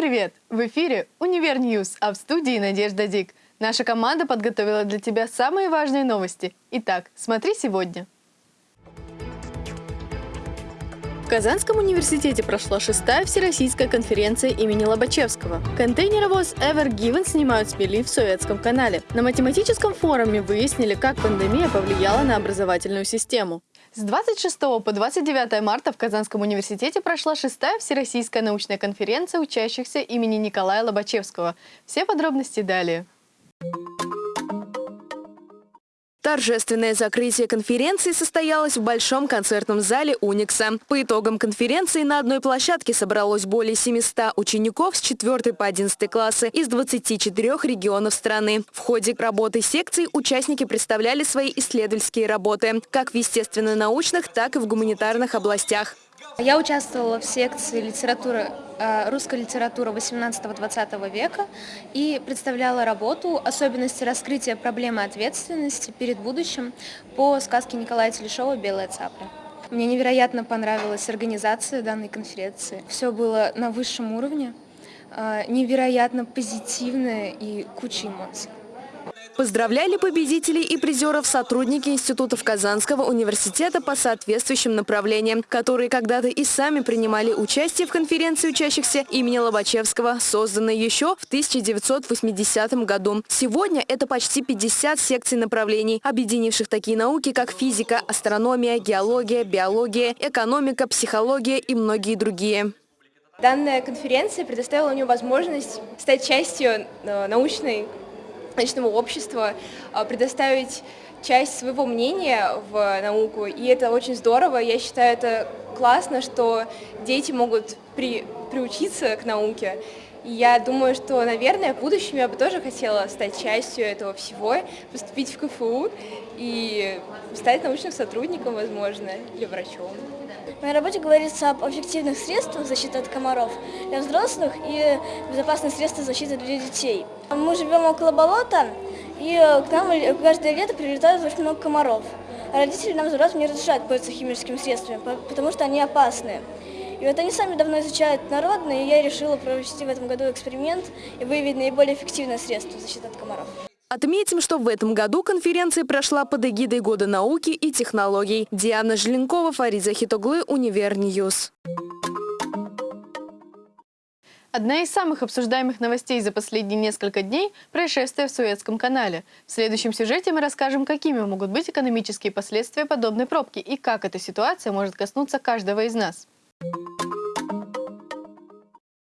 Привет! В эфире «Универ Ньюс», а в студии Надежда Дик. Наша команда подготовила для тебя самые важные новости. Итак, смотри сегодня. В Казанском университете прошла шестая всероссийская конференция имени Лобачевского. Контейнеровоз Ever Given снимают с мели в Суэцком канале. На математическом форуме выяснили, как пандемия повлияла на образовательную систему. С 26 по 29 марта в Казанском университете прошла шестая всероссийская научная конференция учащихся имени Николая Лобачевского. Все подробности далее. Торжественное закрытие конференции состоялось в Большом концертном зале «Уникса». По итогам конференции на одной площадке собралось более 700 учеников с 4 по 11 классы из 24 регионов страны. В ходе работы секций участники представляли свои исследовательские работы как в естественно-научных, так и в гуманитарных областях. Я участвовала в секции литературы, э, русская литература 18-20 века и представляла работу «Особенности раскрытия проблемы ответственности перед будущим» по сказке Николая Телешова «Белая цапля». Мне невероятно понравилась организация данной конференции. Все было на высшем уровне, э, невероятно позитивное и куча эмоций. Поздравляли победителей и призеров сотрудники институтов Казанского университета по соответствующим направлениям, которые когда-то и сами принимали участие в конференции учащихся имени Лобачевского, созданной еще в 1980 году. Сегодня это почти 50 секций направлений, объединивших такие науки, как физика, астрономия, геология, биология, экономика, психология и многие другие. Данная конференция предоставила мне возможность стать частью э, научной научного общества, а, предоставить часть своего мнения в науку, и это очень здорово. Я считаю, это классно, что дети могут при, приучиться к науке. И я думаю, что, наверное, в будущем я бы тоже хотела стать частью этого всего, поступить в КФУ и стать научным сотрудником, возможно, или врачом. В моей работе говорится об эффективных средствах защиты от комаров для взрослых и безопасных средствах защиты для детей. Мы живем около болота, и к нам каждое лето прилетают очень много комаров. А родители нам взрослым не разрешают пользоваться химическими средствами, потому что они опасны. И вот они сами давно изучают народные, и я решила провести в этом году эксперимент и выявить наиболее эффективное средство защиты от комаров. Отметим, что в этом году конференция прошла под эгидой Года науки и технологий. Диана Желенкова, Фарид Захитоглы, Универ News. Одна из самых обсуждаемых новостей за последние несколько дней – происшествие в Суэцком канале. В следующем сюжете мы расскажем, какими могут быть экономические последствия подобной пробки и как эта ситуация может коснуться каждого из нас.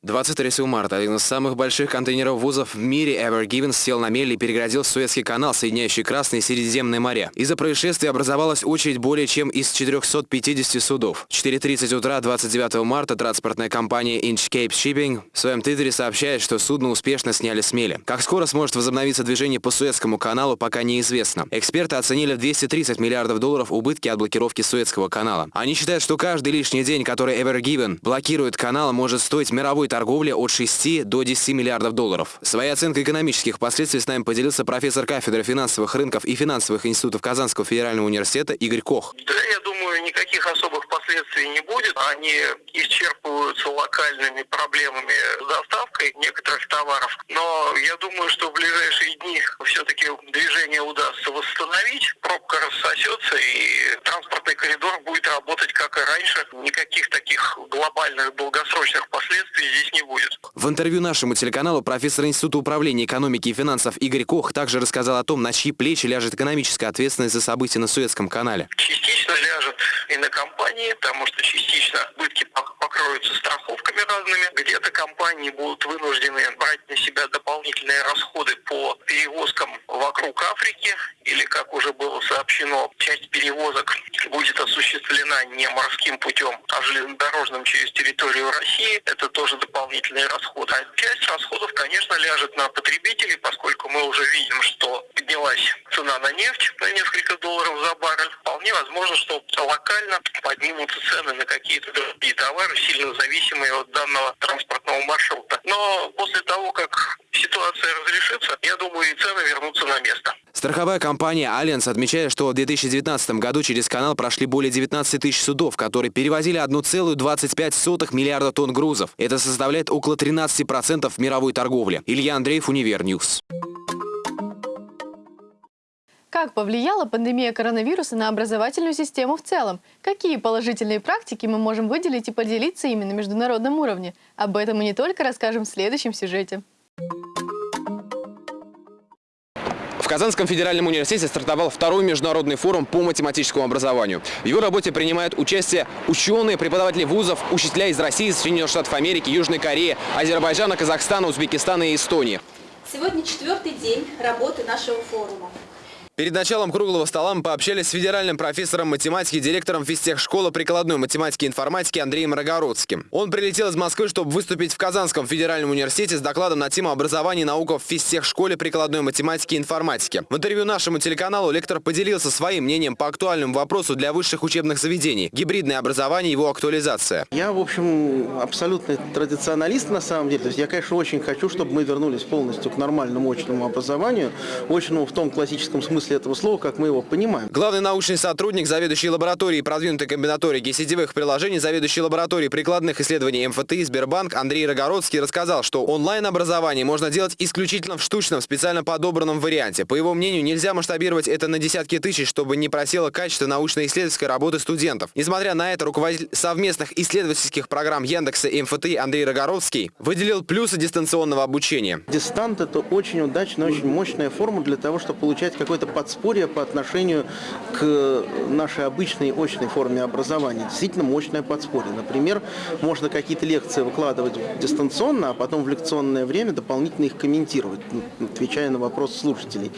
23 марта один из самых больших контейнеров вузов в мире Ever Given сел на мель и переградил Суэцкий канал, соединяющий Красное и Средиземное моря. Из-за происшествия образовалась очередь более чем из 450 судов. В 4.30 утра 29 марта транспортная компания Inchcape Shipping в своем твиттере сообщает, что судно успешно сняли с мели. Как скоро сможет возобновиться движение по Суэцкому каналу, пока неизвестно. Эксперты оценили в 230 миллиардов долларов убытки от блокировки Суэцкого канала. Они считают, что каждый лишний день, который Ever Given блокирует канал, может стоить мировой торговли от 6 до 10 миллиардов долларов. Своей оценкой экономических последствий с нами поделился профессор кафедры финансовых рынков и финансовых институтов Казанского федерального университета Игорь Кох. Да, я думаю, никаких особых последствий не будет. Они исчерпываются локальными проблемами с доставкой некоторых товаров. Но я думаю, что в ближайшие дни все-таки движение удастся восстановить, пробка рассосется и транспортный коридор будет как и раньше. Никаких таких глобальных долгосрочных последствий здесь не будет. В интервью нашему телеканалу профессор Института управления экономики и финансов Игорь Кох также рассказал о том, на чьи плечи ляжет экономическая ответственность за события на Суэцком канале. Частично ляжет и на компании, потому что частично убытки покроются страховками разными. Где-то компании будут вынуждены брать на себя дополнительные расходы по перевозкам вокруг Африки, или, как уже было сообщено, часть перевозок будет осуществлена не морским путем, а железнодорожным через территорию России. Это тоже дополнительные расходы. А часть расходов, конечно, ляжет на потребителей, поскольку мы уже видим, что поднялась цена на нефть на несколько долларов за баррель. Вполне возможно, что локально поднимутся цены на какие-то другие товары сильно зависимы от данного транспортного маршрута. Но после того, как ситуация разрешится, я думаю, и цены вернутся на место. Страховая компания «Альянс» отмечает, что в 2019 году через канал прошли более 19 тысяч судов, которые перевозили 1,25 миллиарда тонн грузов. Это составляет около 13% мировой торговли. Илья Андреев, Универ News. Как повлияла пандемия коронавируса на образовательную систему в целом? Какие положительные практики мы можем выделить и поделиться ими на международном уровне? Об этом мы не только расскажем в следующем сюжете. В Казанском федеральном университете стартовал второй международный форум по математическому образованию. В его работе принимают участие ученые, преподаватели вузов, учителя из России, Соединенных Штатов Америки, Южной Кореи, Азербайджана, Казахстана, Узбекистана и Эстонии. Сегодня четвертый день работы нашего форума. Перед началом круглого стола мы пообщались с федеральным профессором математики, директором физтехшколы прикладной математики и информатики Андреем Рогородским. Он прилетел из Москвы, чтобы выступить в Казанском федеральном университете с докладом на тему образования и наука в физтехшколе прикладной математики и информатики. В интервью нашему телеканалу лектор поделился своим мнением по актуальному вопросу для высших учебных заведений – гибридное образование и его актуализация. Я, в общем, абсолютный традиционалист на самом деле. То есть я, конечно, очень хочу, чтобы мы вернулись полностью к нормальному очному образованию. Очному в том классическом смысле смысле этого слова, как мы его понимаем. Главный научный сотрудник, заведующий лабораторией продвинутой комбинаторики сетевых приложений, заведующий лабораторией прикладных исследований МФТИ Сбербанк Андрей Рогородский рассказал, что онлайн-образование можно делать исключительно в штучном, специально подобранном варианте. По его мнению, нельзя масштабировать это на десятки тысяч, чтобы не просело качество научно-исследовательской работы студентов. Несмотря на это, руководитель совместных исследовательских программ Яндекса и МФТИ Андрей Рогородский выделил плюсы дистанционного обучения. Дистант – это очень удачная, очень мощная форма для того, чтобы получать какой-то подспорье по отношению к нашей обычной очной форме образования. Действительно мощное подспорье. Например, можно какие-то лекции выкладывать дистанционно, а потом в лекционное время дополнительно их комментировать, отвечая на вопросы слушателей.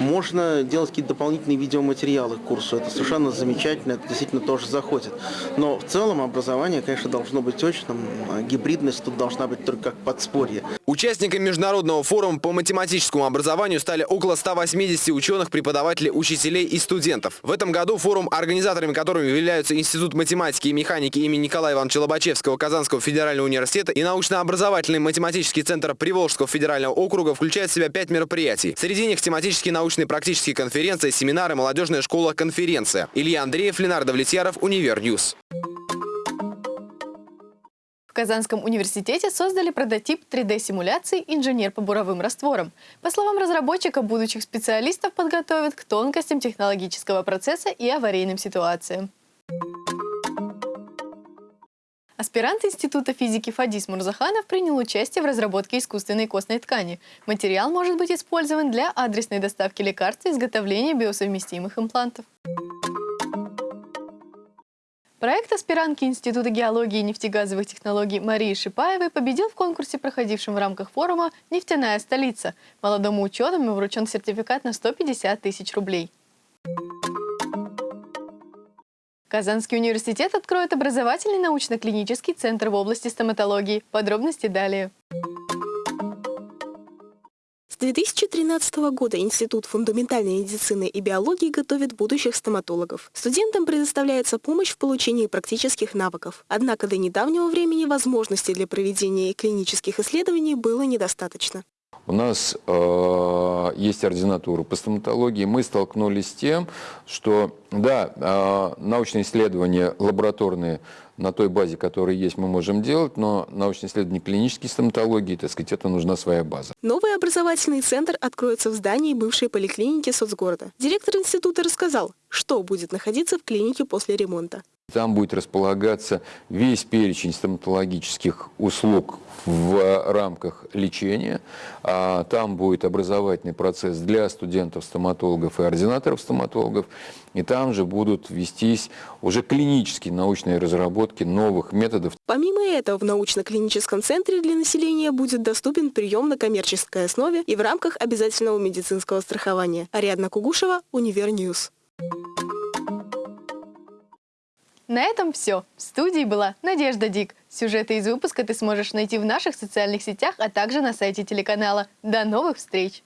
Можно делать какие-то дополнительные видеоматериалы к курсу. Это совершенно замечательно, это действительно тоже заходит. Но в целом образование, конечно, должно быть очным. А гибридность тут должна быть только как подспорье. Участниками международного форума по математическому образованию стали около 180 ученых, преподавателей учителей и студентов. В этом году форум, организаторами которым являются Институт математики и механики имени Николая Ивановича Лобачевского Казанского федерального университета и научно-образовательный математический центр Приволжского федерального округа, включает в себя пять мероприятий. Среди них тематические научные практические конференции, семинары, молодежная школа, конференция. Илья Андреев, Ленар Давлетьяров, Универ News. Казанском университете создали прототип 3D-симуляции «Инженер по буровым растворам». По словам разработчика, будущих специалистов подготовят к тонкостям технологического процесса и аварийным ситуациям. Аспирант Института физики Фадис Мурзаханов принял участие в разработке искусственной костной ткани. Материал может быть использован для адресной доставки лекарств и изготовления биосовместимых имплантов. Проект аспирантки Института геологии и нефтегазовых технологий Марии Шипаевой победил в конкурсе, проходившем в рамках форума «Нефтяная столица». Молодому ученому вручен сертификат на 150 тысяч рублей. Казанский университет откроет образовательный научно-клинический центр в области стоматологии. Подробности далее. С 2013 года Институт фундаментальной медицины и биологии готовит будущих стоматологов. Студентам предоставляется помощь в получении практических навыков. Однако до недавнего времени возможностей для проведения клинических исследований было недостаточно. У нас э, есть ординатура по стоматологии. Мы столкнулись с тем, что, да, э, научные исследования лабораторные на той базе, которая есть, мы можем делать, но научные исследования клинической стоматологии, так сказать, это нужна своя база. Новый образовательный центр откроется в здании бывшей поликлиники соцгорода. Директор института рассказал, что будет находиться в клинике после ремонта. Там будет располагаться весь перечень стоматологических услуг в рамках лечения. А там будет образовательный процесс для студентов-стоматологов и ординаторов-стоматологов. И там же будут вестись уже клинические научные разработки новых методов. Помимо этого, в научно-клиническом центре для населения будет доступен прием на коммерческой основе и в рамках обязательного медицинского страхования. Ариадна Кугушева, Универ News. На этом все. В студии была Надежда Дик. Сюжеты из выпуска ты сможешь найти в наших социальных сетях, а также на сайте телеканала. До новых встреч!